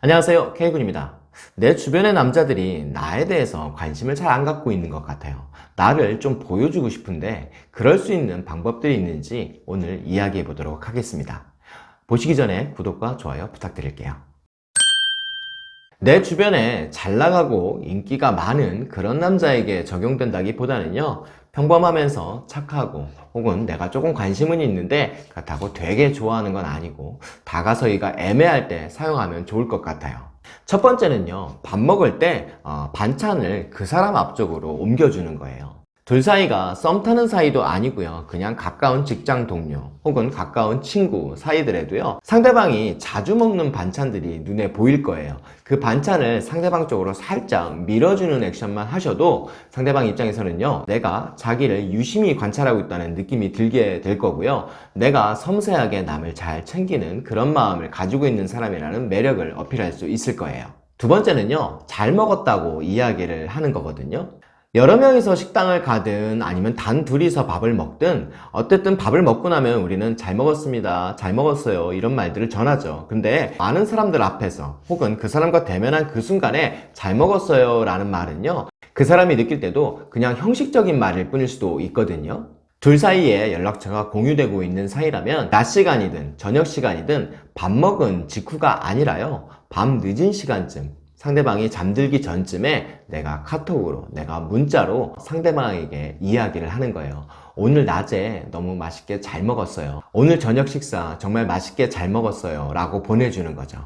안녕하세요. K군입니다. 내 주변의 남자들이 나에 대해서 관심을 잘 안 갖고 있는 것 같아요. 나를 좀 보여주고 싶은데 그럴 수 있는 방법들이 있는지 오늘 이야기해 보도록 하겠습니다. 보시기 전에 구독과 좋아요 부탁드릴게요. 내 주변에 잘 나가고 인기가 많은 그런 남자에게 적용된다기보다는요 평범하면서 착하고 혹은 내가 조금 관심은 있는데 그렇다고 되게 좋아하는 건 아니고 다가서기가 애매할 때 사용하면 좋을 것 같아요. 첫 번째는요 밥 먹을 때 어, 반찬을 그 사람 앞쪽으로 옮겨주는 거예요 둘 사이가 썸 타는 사이도 아니고요. 그냥 가까운 직장 동료 혹은 가까운 친구 사이들에도요. 상대방이 자주 먹는 반찬들이 눈에 보일 거예요. 그 반찬을 상대방 쪽으로 살짝 밀어주는 액션만 하셔도 상대방 입장에서는요. 내가 자기를 유심히 관찰하고 있다는 느낌이 들게 될 거고요. 내가 섬세하게 남을 잘 챙기는 그런 마음을 가지고 있는 사람이라는 매력을 어필할 수 있을 거예요. 두 번째는요. 잘 먹었다고 이야기를 하는 거거든요 여러 명이서 식당을 가든 아니면 단 둘이서 밥을 먹든 어쨌든 밥을 먹고 나면 우리는 잘 먹었습니다 잘 먹었어요 이런 말들을 전하죠. 근데 많은 사람들 앞에서 혹은 그 사람과 대면한 그 순간에 잘 먹었어요 라는 말은요 그 사람이 느낄 때도 그냥 형식적인 말일 뿐일 수도 있거든요. 둘 사이에 연락처가 공유되고 있는 사이라면 낮 시간이든 저녁 시간이든 밥 먹은 직후가 아니라요. 밤 늦은 시간쯤 상대방이 잠들기 전쯤에 내가 카톡으로 내가 문자로 상대방에게 이야기를 하는 거예요. 오늘 낮에 너무 맛있게 잘 먹었어요. 오늘 저녁 식사 정말 맛있게 잘 먹었어요. 라고 보내주는 거죠.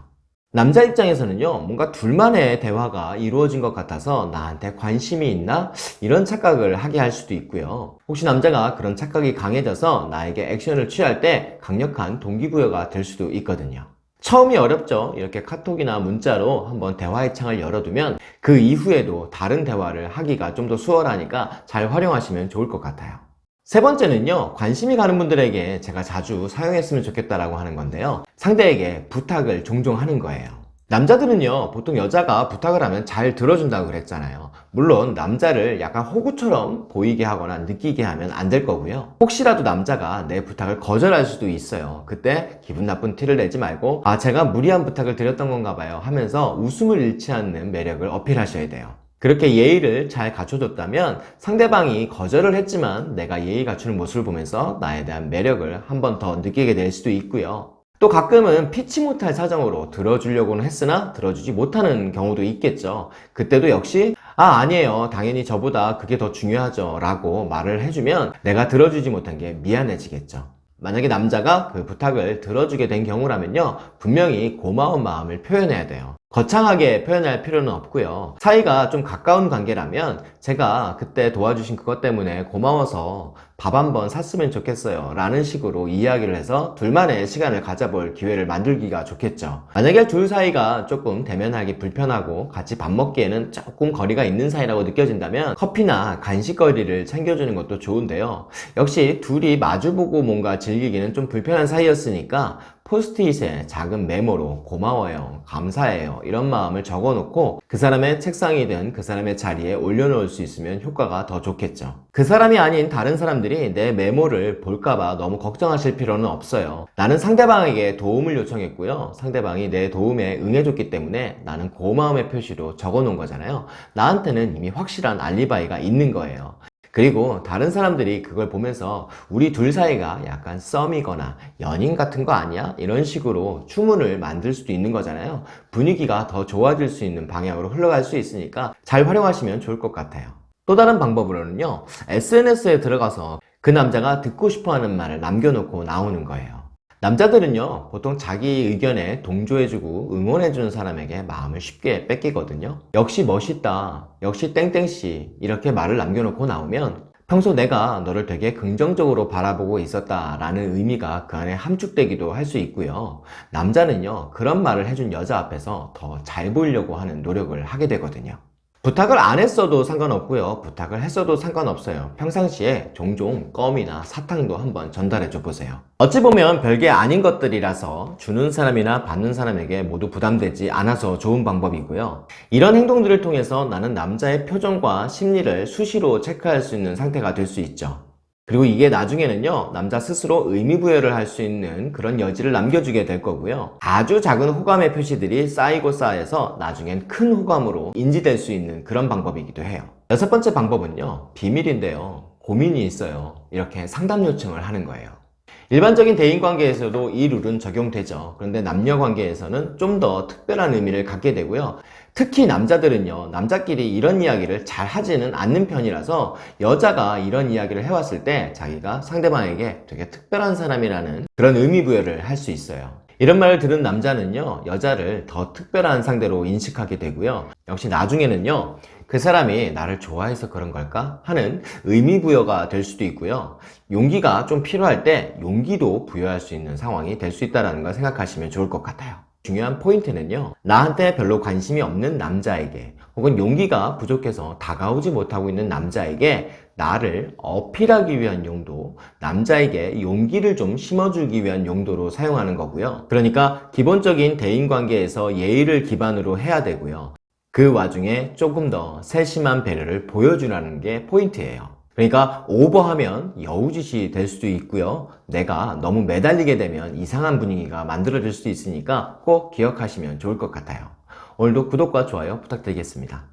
남자 입장에서는요 뭔가 둘만의 대화가 이루어진 것 같아서 나한테 관심이 있나? 이런 착각을 하게 할 수도 있고요. 혹시 남자가 그런 착각이 강해져서 나에게 액션을 취할 때 강력한 동기부여가 될 수도 있거든요 처음이 어렵죠. 이렇게 카톡이나 문자로 한번 대화의 창을 열어두면 그 이후에도 다른 대화를 하기가 좀 더 수월하니까 잘 활용하시면 좋을 것 같아요. 세 번째는요 관심이 가는 분들에게 제가 자주 사용했으면 좋겠다라고 하는 건데요. 상대에게 부탁을 종종 하는 거예요 남자들은요 보통 여자가 부탁을 하면 잘 들어준다고 그랬잖아요. 물론 남자를 약간 호구처럼 보이게 하거나 느끼게 하면 안 될 거고요. 혹시라도 남자가 내 부탁을 거절할 수도 있어요. 그때 기분 나쁜 티를 내지 말고 아 제가 무리한 부탁을 드렸던 건가 봐요. 하면서 웃음을 잃지 않는 매력을 어필하셔야 돼요. 그렇게 예의를 잘 갖춰줬다면 상대방이 거절을 했지만 내가 예의 갖추는 모습을 보면서 나에 대한 매력을 한 번 더 느끼게 될 수도 있고요 또 가끔은 피치 못할 사정으로 들어주려고는 했으나 들어주지 못하는 경우도 있겠죠. 그때도 역시 아 아니에요. 당연히 저보다 그게 더 중요하죠. 라고 말을 해주면 내가 들어주지 못한 게 미안해지겠죠. 만약에 남자가 그 부탁을 들어주게 된 경우라면요. 분명히 고마운 마음을 표현해야 돼요 거창하게 표현할 필요는 없고요. 사이가 좀 가까운 관계라면 제가 그때 도와주신 그것 때문에 고마워서 밥 한번 샀으면 좋겠어요 라는 식으로 이야기를 해서 둘만의 시간을 가져볼 기회를 만들기가 좋겠죠. 만약에 둘 사이가 조금 대면하기 불편하고 같이 밥 먹기에는 조금 거리가 있는 사이라고 느껴진다면 커피나 간식거리를 챙겨주는 것도 좋은데요. 역시 둘이 마주보고 뭔가 즐기기는 좀 불편한 사이였으니까 포스트잇에 작은 메모로 고마워요, 감사해요 이런 마음을 적어 놓고 그 사람의 책상이든 그 사람의 자리에 올려놓을 수 있으면 효과가 더 좋겠죠. 그 사람이 아닌 다른 사람들이 내 메모를 볼까봐 너무 걱정하실 필요는 없어요. 나는 상대방에게 도움을 요청했고요. 상대방이 내 도움에 응해줬기 때문에 나는 고마움의 표시로 적어 놓은 거잖아요. 나한테는 이미 확실한 알리바이가 있는 거예요 그리고 다른 사람들이 그걸 보면서 우리 둘 사이가 약간 썸이거나 연인 같은 거 아니야? 이런 식으로 추문을 만들 수도 있는 거잖아요. 분위기가 더 좋아질 수 있는 방향으로 흘러갈 수 있으니까 잘 활용하시면 좋을 것 같아요. 또 다른 방법으로는요 SNS에 들어가서 그 남자가 듣고 싶어하는 말을 남겨놓고 나오는 거예요 남자들은요 보통 자기 의견에 동조해주고 응원해주는 사람에게 마음을 쉽게 뺏기거든요. 역시 멋있다 역시 땡땡씨 이렇게 말을 남겨놓고 나오면 평소 내가 너를 되게 긍정적으로 바라보고 있었다 라는 의미가 그 안에 함축되기도 할 수 있고요. 남자는요 그런 말을 해준 여자 앞에서 더 잘 보이려고 하는 노력을 하게 되거든요 부탁을 안 했어도 상관없고요. 부탁을 했어도 상관없어요. 평상시에 종종 껌이나 사탕도 한번 전달해 줘 보세요. 어찌 보면 별게 아닌 것들이라서 주는 사람이나 받는 사람에게 모두 부담되지 않아서 좋은 방법이고요. 이런 행동들을 통해서 나는 남자의 표정과 심리를 수시로 체크할 수 있는 상태가 될 수 있죠 그리고 이게 나중에는요, 남자 스스로 의미부여를 할 수 있는 그런 여지를 남겨주게 될 거고요. 아주 작은 호감의 표시들이 쌓이고 쌓여서 나중엔 큰 호감으로 인지될 수 있는 그런 방법이기도 해요. 여섯 번째 방법은요, 비밀인데요. 고민이 있어요. 이렇게 상담 요청을 하는 거예요. 일반적인 대인관계에서도 이 룰은 적용되죠. 그런데 남녀관계에서는 좀 더 특별한 의미를 갖게 되고요. 특히 남자들은요, 남자끼리 이런 이야기를 잘 하지는 않는 편이라서 여자가 이런 이야기를 해왔을 때 자기가 상대방에게 되게 특별한 사람이라는 그런 의미 부여를 할 수 있어요. 이런 말을 들은 남자는요, 여자를 더 특별한 상대로 인식하게 되고요. 역시 나중에는요, 그 사람이 나를 좋아해서 그런 걸까? 하는 의미 부여가 될 수도 있고요. 용기가 좀 필요할 때 용기도 부여할 수 있는 상황이 될 수 있다는 걸 생각하시면 좋을 것 같아요. 중요한 포인트는요, 나한테 별로 관심이 없는 남자에게 혹은 용기가 부족해서 다가오지 못하고 있는 남자에게 나를 어필하기 위한 용도, 남자에게 용기를 좀 심어주기 위한 용도로 사용하는 거고요. 그러니까 기본적인 대인관계에서 예의를 기반으로 해야 되고요. 그 와중에 조금 더 세심한 배려를 보여주라는 게 포인트예요. 그러니까 오버하면 여우짓이 될 수도 있고요. 내가 너무 매달리게 되면 이상한 분위기가 만들어질 수도 있으니까 꼭 기억하시면 좋을 것 같아요. 오늘도 구독과 좋아요 부탁드리겠습니다.